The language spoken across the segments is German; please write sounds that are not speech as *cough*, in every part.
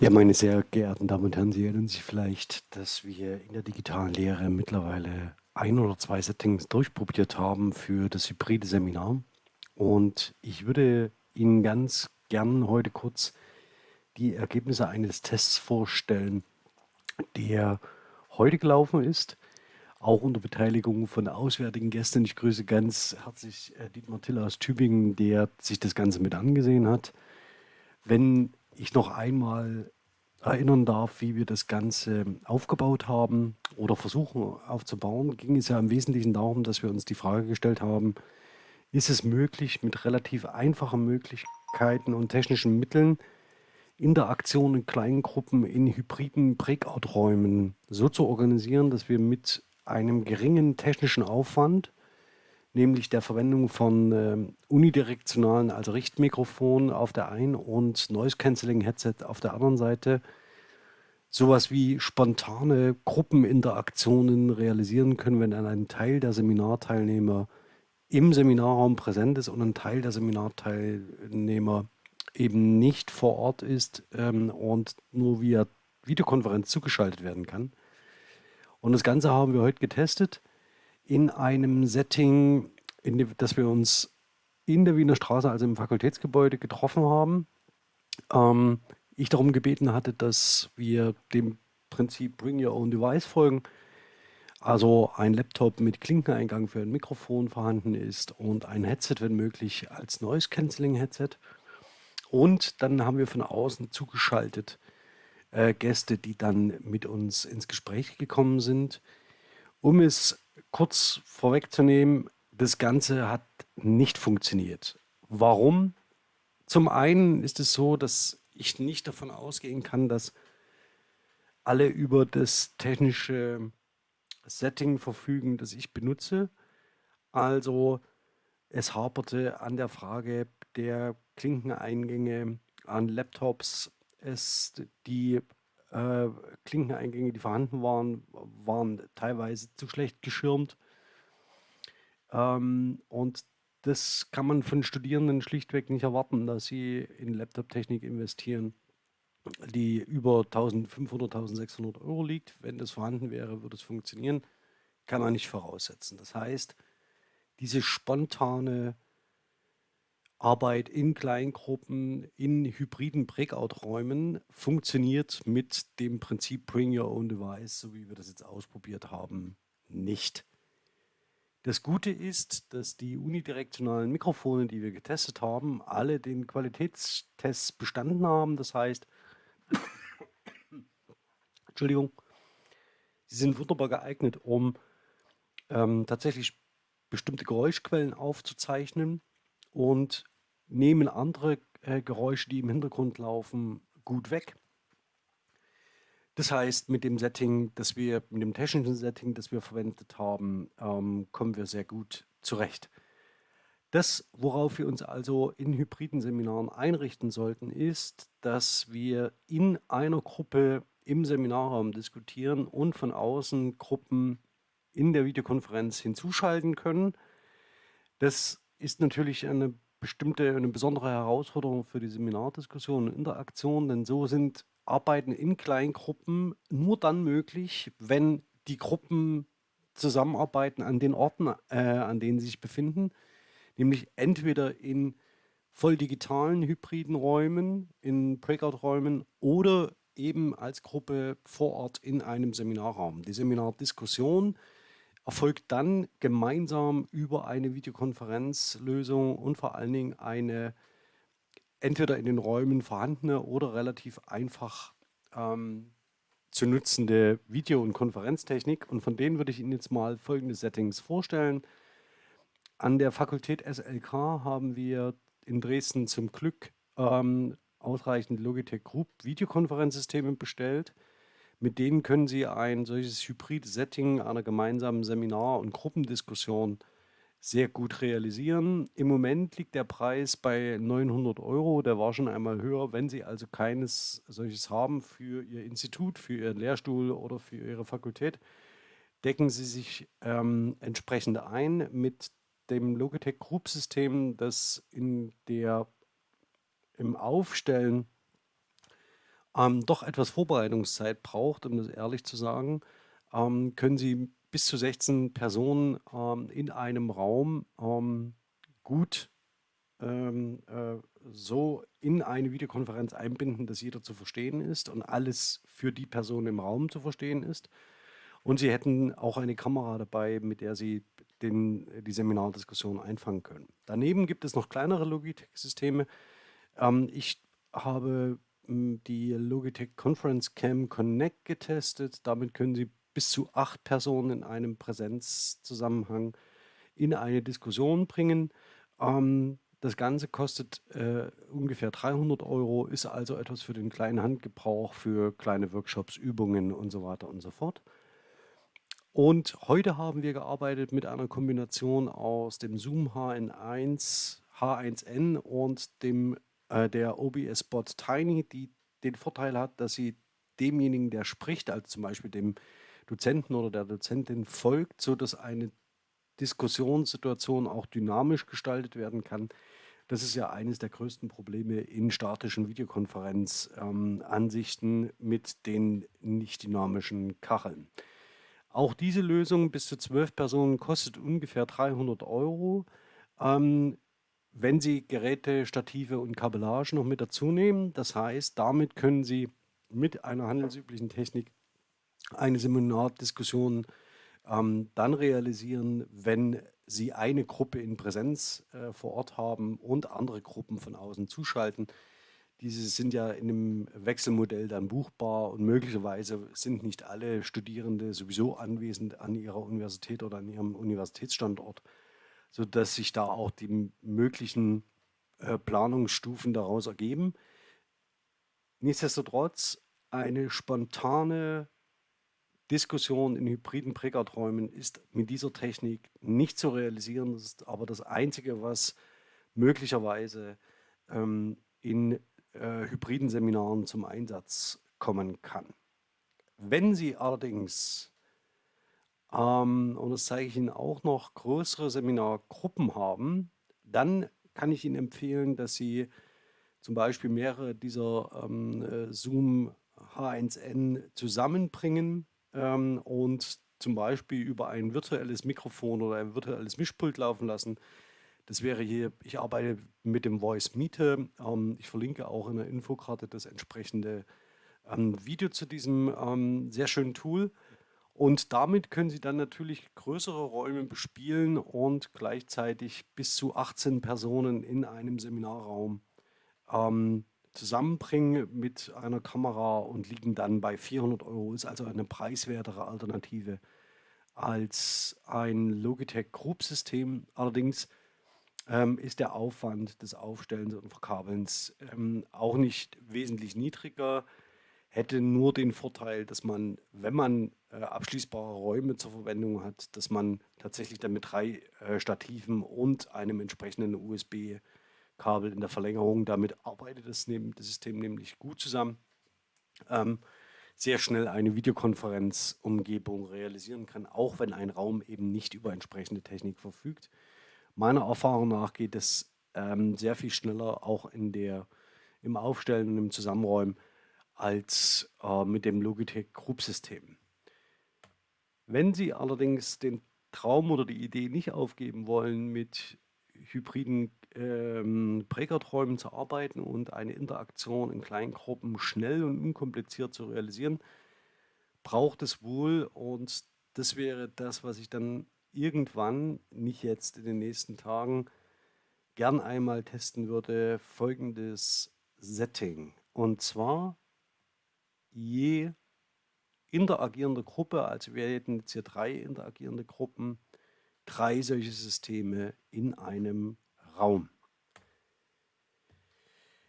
Ja, meine sehr geehrten Damen und Herren, Sie erinnern sich vielleicht, dass wir in der digitalen Lehre mittlerweile ein oder zwei Settings durchprobiert haben für das hybride Seminar. Und ich würde Ihnen ganz gern heute kurz die Ergebnisse eines Tests vorstellen, der heute gelaufen ist, auch unter Beteiligung von auswärtigen Gästen. Ich grüße ganz herzlich äh, Dietmar Tiller aus Tübingen, der sich das Ganze mit angesehen hat. Wenn ich noch einmal erinnern darf, wie wir das Ganze aufgebaut haben oder versuchen aufzubauen, ging es ja im Wesentlichen darum, dass wir uns die Frage gestellt haben, ist es möglich, mit relativ einfachen Möglichkeiten und technischen Mitteln Interaktion in kleinen Gruppen in hybriden Breakout-Räumen so zu organisieren, dass wir mit einem geringen technischen Aufwand nämlich der Verwendung von äh, unidirektionalen, also Richtmikrofon auf der einen und Noise Cancelling Headset auf der anderen Seite sowas wie spontane Gruppeninteraktionen realisieren können, wenn dann ein Teil der Seminarteilnehmer im Seminarraum präsent ist und ein Teil der Seminarteilnehmer eben nicht vor Ort ist ähm, und nur via Videokonferenz zugeschaltet werden kann. Und das Ganze haben wir heute getestet in einem Setting, in dem, dass wir uns in der Wiener Straße, also im Fakultätsgebäude, getroffen haben. Ähm, ich darum gebeten hatte, dass wir dem Prinzip Bring Your Own Device folgen. Also ein Laptop mit Klinkeneingang für ein Mikrofon vorhanden ist und ein Headset, wenn möglich, als Noise Cancelling Headset. Und dann haben wir von außen zugeschaltet äh, Gäste, die dann mit uns ins Gespräch gekommen sind. Um es kurz vorwegzunehmen, das Ganze hat nicht funktioniert. Warum? Zum einen ist es so, dass ich nicht davon ausgehen kann, dass alle über das technische Setting verfügen, das ich benutze. Also es haperte an der Frage der Klinkeneingänge an Laptops. Es, die äh, Klinkeneingänge, die vorhanden waren, waren teilweise zu schlecht geschirmt. Ähm, und das kann man von Studierenden schlichtweg nicht erwarten, dass sie in Laptop-Technik investieren, die über 1500, 1600 Euro liegt. Wenn das vorhanden wäre, würde es funktionieren. Kann man nicht voraussetzen. Das heißt, diese spontane Arbeit in Kleingruppen, in hybriden Breakout-Räumen funktioniert mit dem Prinzip Bring Your Own Device, so wie wir das jetzt ausprobiert haben, nicht. Das Gute ist, dass die unidirektionalen Mikrofone, die wir getestet haben, alle den Qualitätstest bestanden haben. Das heißt, *coughs* Entschuldigung, sie sind wunderbar geeignet, um ähm, tatsächlich bestimmte Geräuschquellen aufzuzeichnen und nehmen andere äh, Geräusche, die im Hintergrund laufen, gut weg. Das heißt, mit dem Setting, das wir, mit dem technischen Setting, das wir verwendet haben, ähm, kommen wir sehr gut zurecht. Das, worauf wir uns also in hybriden Seminaren einrichten sollten, ist, dass wir in einer Gruppe im Seminarraum diskutieren und von außen Gruppen in der Videokonferenz hinzuschalten können. Das ist natürlich eine bestimmte, eine besondere Herausforderung für die Seminardiskussion und Interaktion, denn so sind Arbeiten in Kleingruppen nur dann möglich, wenn die Gruppen zusammenarbeiten an den Orten, äh, an denen sie sich befinden, nämlich entweder in voll digitalen hybriden Räumen, in Breakout-Räumen oder eben als Gruppe vor Ort in einem Seminarraum. Die Seminardiskussion erfolgt dann gemeinsam über eine Videokonferenzlösung und vor allen Dingen eine entweder in den Räumen vorhandene oder relativ einfach ähm, zu nutzende Video- und Konferenztechnik. Und von denen würde ich Ihnen jetzt mal folgende Settings vorstellen. An der Fakultät SLK haben wir in Dresden zum Glück ähm, ausreichend Logitech Group Videokonferenzsysteme bestellt. Mit denen können Sie ein solches Hybrid-Setting einer gemeinsamen Seminar- und Gruppendiskussion sehr gut realisieren. Im Moment liegt der Preis bei 900 Euro. Der war schon einmal höher. Wenn Sie also keines solches haben für Ihr Institut, für Ihren Lehrstuhl oder für Ihre Fakultät, decken Sie sich ähm, entsprechend ein mit dem Logitech Group System, das in der, im Aufstellen ähm, doch etwas Vorbereitungszeit braucht, um das ehrlich zu sagen, ähm, können Sie bis zu 16 Personen ähm, in einem Raum ähm, gut ähm, äh, so in eine Videokonferenz einbinden, dass jeder zu verstehen ist und alles für die Person im Raum zu verstehen ist. Und Sie hätten auch eine Kamera dabei, mit der Sie den, die Seminardiskussion einfangen können. Daneben gibt es noch kleinere Logitech-Systeme. Ähm, ich habe die Logitech Conference Cam Connect getestet. Damit können Sie bis zu acht Personen in einem Präsenzzusammenhang in eine Diskussion bringen. Ähm, das Ganze kostet äh, ungefähr 300 Euro, ist also etwas für den kleinen Handgebrauch, für kleine Workshops, Übungen und so weiter und so fort. Und heute haben wir gearbeitet mit einer Kombination aus dem Zoom HN1, H1N und dem, äh, der OBS Bot Tiny, die den Vorteil hat, dass sie demjenigen, der spricht, also zum Beispiel dem Dozenten oder der Dozentin folgt, sodass eine Diskussionssituation auch dynamisch gestaltet werden kann. Das ist ja eines der größten Probleme in statischen Videokonferenzansichten ähm, mit den nicht dynamischen Kacheln. Auch diese Lösung bis zu zwölf Personen kostet ungefähr 300 Euro. Ähm, wenn Sie Geräte, Stative und Kabellage noch mit dazu nehmen, das heißt, damit können Sie mit einer handelsüblichen Technik eine Seminardiskussion ähm, dann realisieren, wenn Sie eine Gruppe in Präsenz äh, vor Ort haben und andere Gruppen von außen zuschalten. Diese sind ja in einem Wechselmodell dann buchbar und möglicherweise sind nicht alle Studierende sowieso anwesend an ihrer Universität oder an ihrem Universitätsstandort, sodass sich da auch die möglichen äh, Planungsstufen daraus ergeben. Nichtsdestotrotz eine spontane Diskussion in hybriden Prägardräumen ist mit dieser Technik nicht zu realisieren. Das ist aber das Einzige, was möglicherweise ähm, in äh, hybriden Seminaren zum Einsatz kommen kann. Wenn Sie allerdings, ähm, und das zeige ich Ihnen auch noch, größere Seminargruppen haben, dann kann ich Ihnen empfehlen, dass Sie zum Beispiel mehrere dieser ähm, äh, Zoom H1N zusammenbringen ähm, und zum Beispiel über ein virtuelles Mikrofon oder ein virtuelles Mischpult laufen lassen. Das wäre hier, ich arbeite mit dem Voice Meter. Ähm, ich verlinke auch in der Infokarte das entsprechende ähm, Video zu diesem ähm, sehr schönen Tool. Und damit können Sie dann natürlich größere Räume bespielen und gleichzeitig bis zu 18 Personen in einem Seminarraum ähm, zusammenbringen mit einer Kamera und liegen dann bei 400 Euro. Ist also eine preiswertere Alternative als ein Logitech Group-System. Allerdings ähm, ist der Aufwand des Aufstellens und Verkabelns ähm, auch nicht wesentlich niedriger. Hätte nur den Vorteil, dass man, wenn man äh, abschließbare Räume zur Verwendung hat, dass man tatsächlich dann mit drei äh, Stativen und einem entsprechenden USB Kabel in der Verlängerung. Damit arbeitet das, das System nämlich gut zusammen. Ähm, sehr schnell eine Videokonferenzumgebung realisieren kann, auch wenn ein Raum eben nicht über entsprechende Technik verfügt. Meiner Erfahrung nach geht es ähm, sehr viel schneller auch in der, im Aufstellen und im Zusammenräumen als äh, mit dem Logitech Group System. Wenn Sie allerdings den Traum oder die Idee nicht aufgeben wollen, mit hybriden ähm, Prägerträumen zu arbeiten und eine Interaktion in kleinen Gruppen schnell und unkompliziert zu realisieren, braucht es wohl und das wäre das, was ich dann irgendwann, nicht jetzt in den nächsten Tagen, gern einmal testen würde, folgendes Setting. Und zwar je interagierende Gruppe, also wir hätten jetzt hier drei interagierende Gruppen, drei solche Systeme in einem Raum.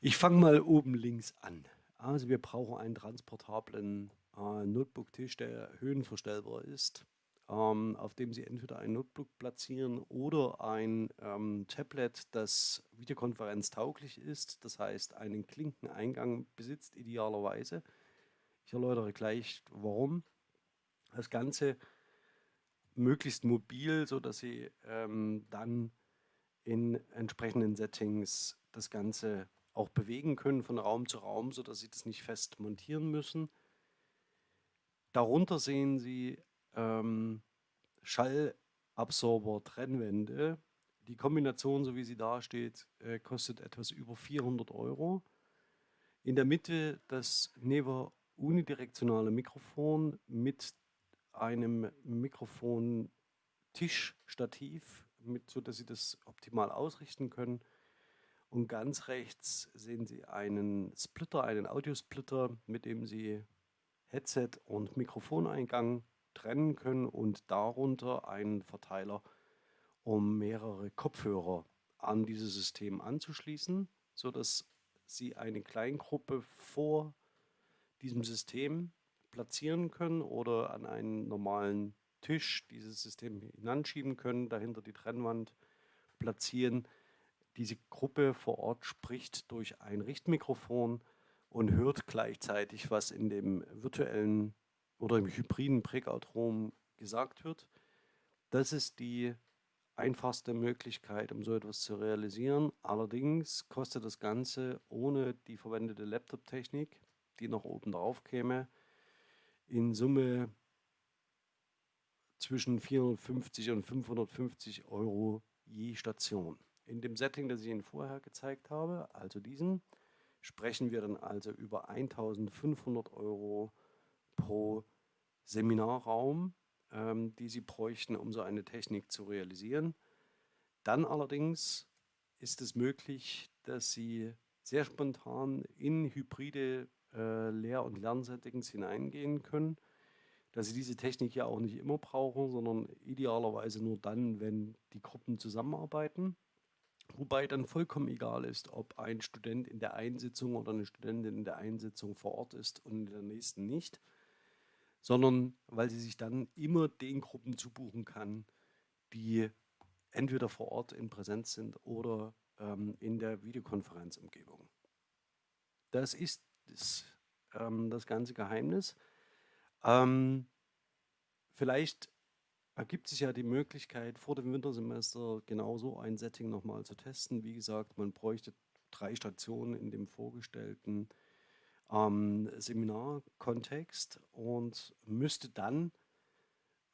Ich fange mal oben links an. Also wir brauchen einen transportablen äh, Notebook-Tisch, der höhenverstellbar ist, ähm, auf dem Sie entweder ein Notebook platzieren oder ein ähm, Tablet, das videokonferenztauglich ist, das heißt einen Klinkeneingang besitzt idealerweise. Ich erläutere gleich, warum. Das Ganze möglichst mobil, sodass Sie ähm, dann in entsprechenden Settings das Ganze auch bewegen können von Raum zu Raum, sodass Sie das nicht fest montieren müssen. Darunter sehen Sie ähm, Schallabsorber-Trennwände. Die Kombination, so wie sie da steht, äh, kostet etwas über 400 Euro. In der Mitte das Never unidirektionale Mikrofon mit einem Mikrofon-Tischstativ, mit, sodass Sie das optimal ausrichten können. Und ganz rechts sehen Sie einen Splitter, einen Audiosplitter, mit dem Sie Headset und Mikrofoneingang trennen können und darunter einen Verteiler, um mehrere Kopfhörer an dieses System anzuschließen, sodass Sie eine Kleingruppe vor diesem System platzieren können oder an einen normalen Tisch dieses System hinanschieben können, dahinter die Trennwand platzieren. Diese Gruppe vor Ort spricht durch ein Richtmikrofon und hört gleichzeitig, was in dem virtuellen oder im hybriden Breakout-Room gesagt wird. Das ist die einfachste Möglichkeit, um so etwas zu realisieren. Allerdings kostet das Ganze ohne die verwendete Laptop-Technik, die noch oben drauf käme, in Summe zwischen 450 und 550 Euro je Station. In dem Setting, das ich Ihnen vorher gezeigt habe, also diesen, sprechen wir dann also über 1500 Euro pro Seminarraum, ähm, die Sie bräuchten, um so eine Technik zu realisieren. Dann allerdings ist es möglich, dass Sie sehr spontan in hybride äh, Lehr- und Lernsettings hineingehen können, dass Sie diese Technik ja auch nicht immer brauchen, sondern idealerweise nur dann, wenn die Gruppen zusammenarbeiten. Wobei dann vollkommen egal ist, ob ein Student in der Einsitzung oder eine Studentin in der Einsitzung vor Ort ist und in der nächsten nicht, sondern weil sie sich dann immer den Gruppen zubuchen kann, die entweder vor Ort in Präsenz sind oder ähm, in der Videokonferenzumgebung. Das ist das, ähm, das ganze Geheimnis. Ähm, vielleicht ergibt sich ja die Möglichkeit, vor dem Wintersemester genauso ein Setting nochmal zu testen. Wie gesagt, man bräuchte drei Stationen in dem vorgestellten ähm, Seminarkontext und müsste dann,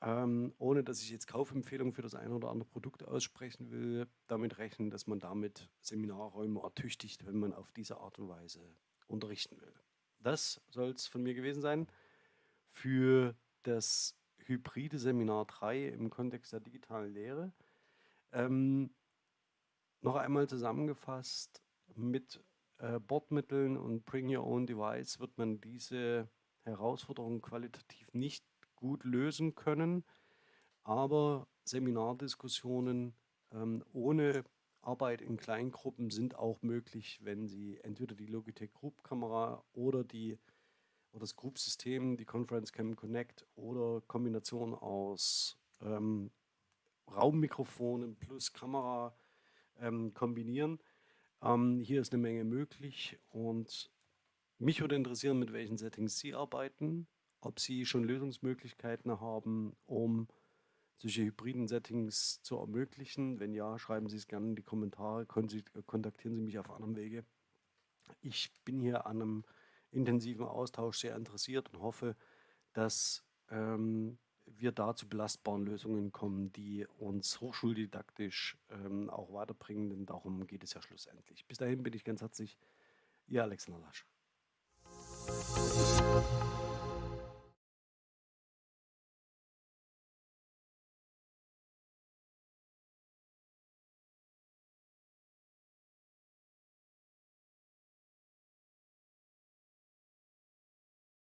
ähm, ohne dass ich jetzt Kaufempfehlungen für das eine oder andere Produkt aussprechen will, damit rechnen, dass man damit Seminarräume ertüchtigt, wenn man auf diese Art und Weise unterrichten will. Das soll es von mir gewesen sein für das hybride Seminar 3 im Kontext der digitalen Lehre. Ähm, noch einmal zusammengefasst, mit äh, Bordmitteln und Bring Your Own Device wird man diese Herausforderung qualitativ nicht gut lösen können, aber Seminardiskussionen ähm, ohne Arbeit in Kleingruppen sind auch möglich, wenn Sie entweder die Logitech Group Kamera oder die oder das Group-System, die Conference Cam Connect oder Kombination aus ähm, Raummikrofonen plus Kamera ähm, kombinieren. Ähm, hier ist eine Menge möglich und mich würde interessieren, mit welchen Settings Sie arbeiten, ob Sie schon Lösungsmöglichkeiten haben, um solche hybriden Settings zu ermöglichen. Wenn ja, schreiben Sie es gerne in die Kommentare, kontaktieren Sie mich auf anderem Wege. Ich bin hier an einem intensiven Austausch sehr interessiert und hoffe, dass ähm, wir da zu belastbaren Lösungen kommen, die uns hochschuldidaktisch ähm, auch weiterbringen, denn darum geht es ja schlussendlich. Bis dahin bin ich ganz herzlich, Ihr Alexander Lasch.